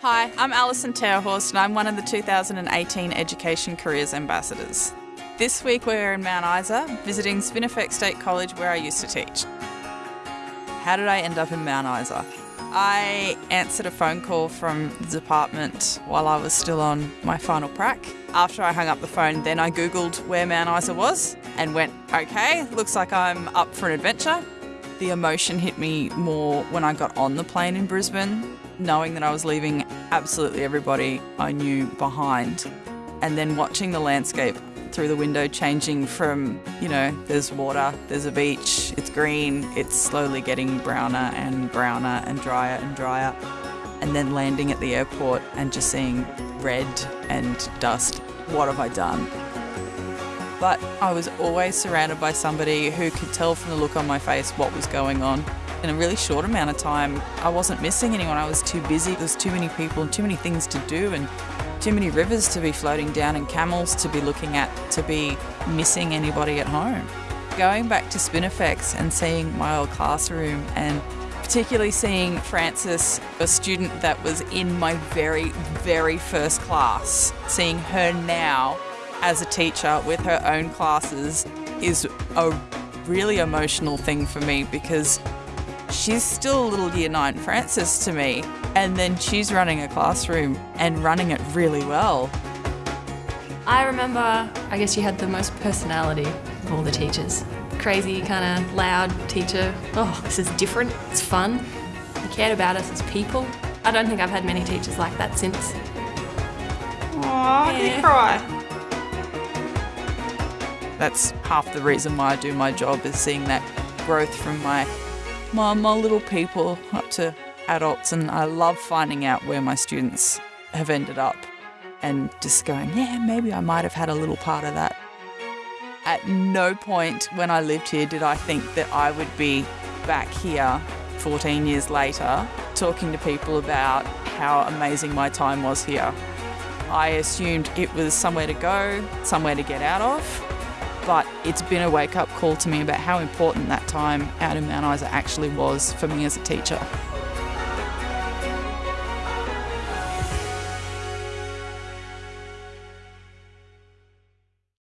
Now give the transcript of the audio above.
Hi, I'm Alison Terhorst and I'm one of the 2018 Education Careers Ambassadors. This week we're in Mount Isa visiting Spinifex State College where I used to teach. How did I end up in Mount Isa? I answered a phone call from the department while I was still on my final prac. After I hung up the phone, then I googled where Mount Isa was and went, okay, looks like I'm up for an adventure. The emotion hit me more when I got on the plane in Brisbane knowing that I was leaving absolutely everybody I knew behind, and then watching the landscape through the window changing from, you know, there's water, there's a beach, it's green, it's slowly getting browner and browner and drier and drier, and then landing at the airport and just seeing red and dust. What have I done? But I was always surrounded by somebody who could tell from the look on my face what was going on in a really short amount of time, I wasn't missing anyone. I was too busy. There's too many people and too many things to do and too many rivers to be floating down and camels to be looking at to be missing anybody at home. Going back to Spinifex and seeing my old classroom and particularly seeing Frances, a student that was in my very, very first class, seeing her now as a teacher with her own classes is a really emotional thing for me because she's still a little year nine Frances to me. And then she's running a classroom and running it really well. I remember, I guess you had the most personality of all the teachers. Crazy, kind of loud teacher. Oh, this is different, it's fun. He cared about us as people. I don't think I've had many teachers like that since. Aww, yeah. you cry. That's half the reason why I do my job is seeing that growth from my my, my little people up to adults, and I love finding out where my students have ended up and just going, yeah, maybe I might have had a little part of that. At no point when I lived here did I think that I would be back here 14 years later talking to people about how amazing my time was here. I assumed it was somewhere to go, somewhere to get out of, but it's been a wake up call to me about how important that time out in Mount Isa actually was for me as a teacher.